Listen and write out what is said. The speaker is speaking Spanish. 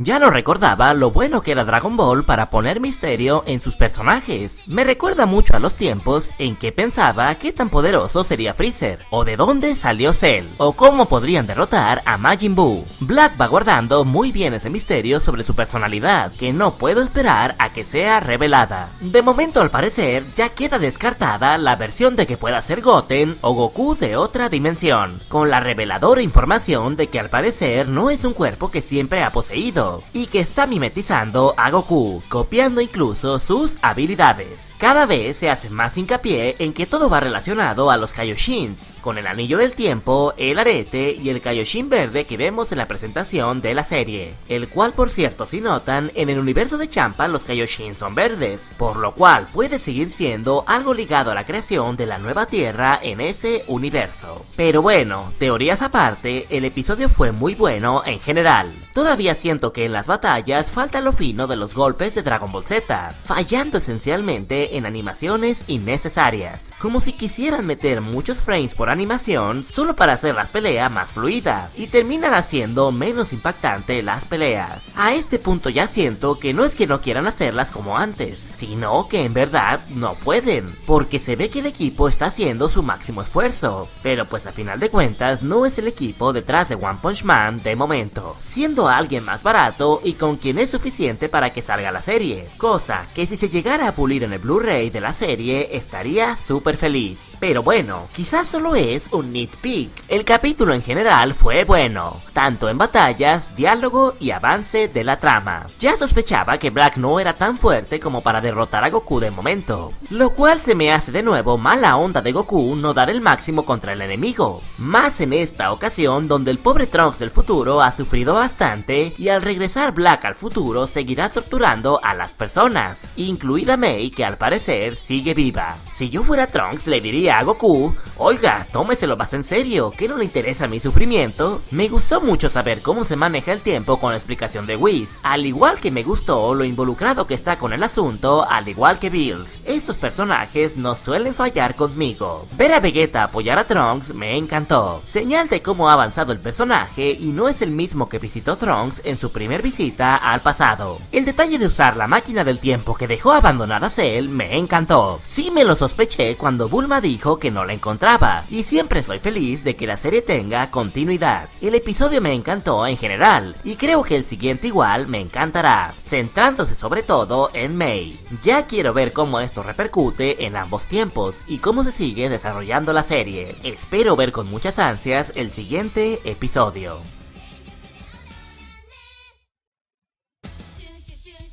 Ya no recordaba lo bueno que era Dragon Ball para poner misterio en sus personajes. Me recuerda mucho a los tiempos en que pensaba qué tan poderoso sería Freezer, o de dónde salió Cell, o cómo podrían derrotar a Majin Buu. Black va guardando muy bien ese misterio sobre su personalidad, que no puedo esperar a que sea revelada. De momento al parecer ya queda descartada la versión de que pueda ser Goten o Goku de otra dimensión, con la reveladora información de que al parecer no es un cuerpo que siempre ha poseído, y que está mimetizando a Goku, copiando incluso sus habilidades. Cada vez se hace más hincapié en que todo va relacionado a los Kaioshins, con el anillo del tiempo, el arete y el Kaioshin verde que vemos en la presentación de la serie, el cual por cierto si notan, en el universo de Champa los Kaioshin son verdes, por lo cual puede seguir siendo algo ligado a la creación de la nueva Tierra en ese universo. Pero bueno, teorías aparte, el episodio fue muy bueno en general. Todavía siento que en las batallas falta lo fino de los golpes de Dragon Ball Z, fallando esencialmente en animaciones innecesarias, como si quisieran meter muchos frames por animación solo para hacer las peleas más fluida, y terminan haciendo menos impactante las peleas. A este punto ya siento que no es que no quieran hacerlas como antes, sino que en verdad no pueden, porque se ve que el equipo está haciendo su máximo esfuerzo, pero pues a final de cuentas no es el equipo detrás de One Punch Man de momento, siendo alguien más barato y con quien es suficiente para que salga la serie, cosa que si se llegara a pulir en el Blu-ray de la serie estaría súper feliz. Pero bueno, quizás solo es un nitpick. El capítulo en general fue bueno, tanto en batallas, diálogo y avance de la trama. Ya sospechaba que Black no era tan fuerte como para derrotar a Goku de momento, lo cual se me hace de nuevo mala onda de Goku no dar el máximo contra el enemigo. Más en esta ocasión donde el pobre Trunks del futuro ha sufrido bastante y al regresar Black al futuro seguirá torturando a las personas, incluida Mei que al parecer sigue viva. Si yo fuera Trunks le diría a Goku, oiga, tómeselo más en serio, que no le interesa mi sufrimiento. Me gustó mucho saber cómo se maneja el tiempo con la explicación de Whis, al igual que me gustó lo involucrado que está con el asunto, al igual que Bills. Estos personajes no suelen fallar conmigo. Ver a Vegeta apoyar a Trunks me encantó, señal de cómo ha avanzado el personaje y no es el mismo que visitó Trunks en su primer visita al pasado. El detalle de usar la máquina del tiempo que dejó abandonada Cell me encantó. Sí me lo sospeché cuando Bulma dijo que no la encontraba, y siempre soy feliz de que la serie tenga continuidad. El episodio me encantó en general, y creo que el siguiente igual me encantará, centrándose sobre todo en Mei. Ya quiero ver cómo esto repercute en ambos tiempos, y cómo se sigue desarrollando la serie. Espero ver con muchas ansias el siguiente episodio.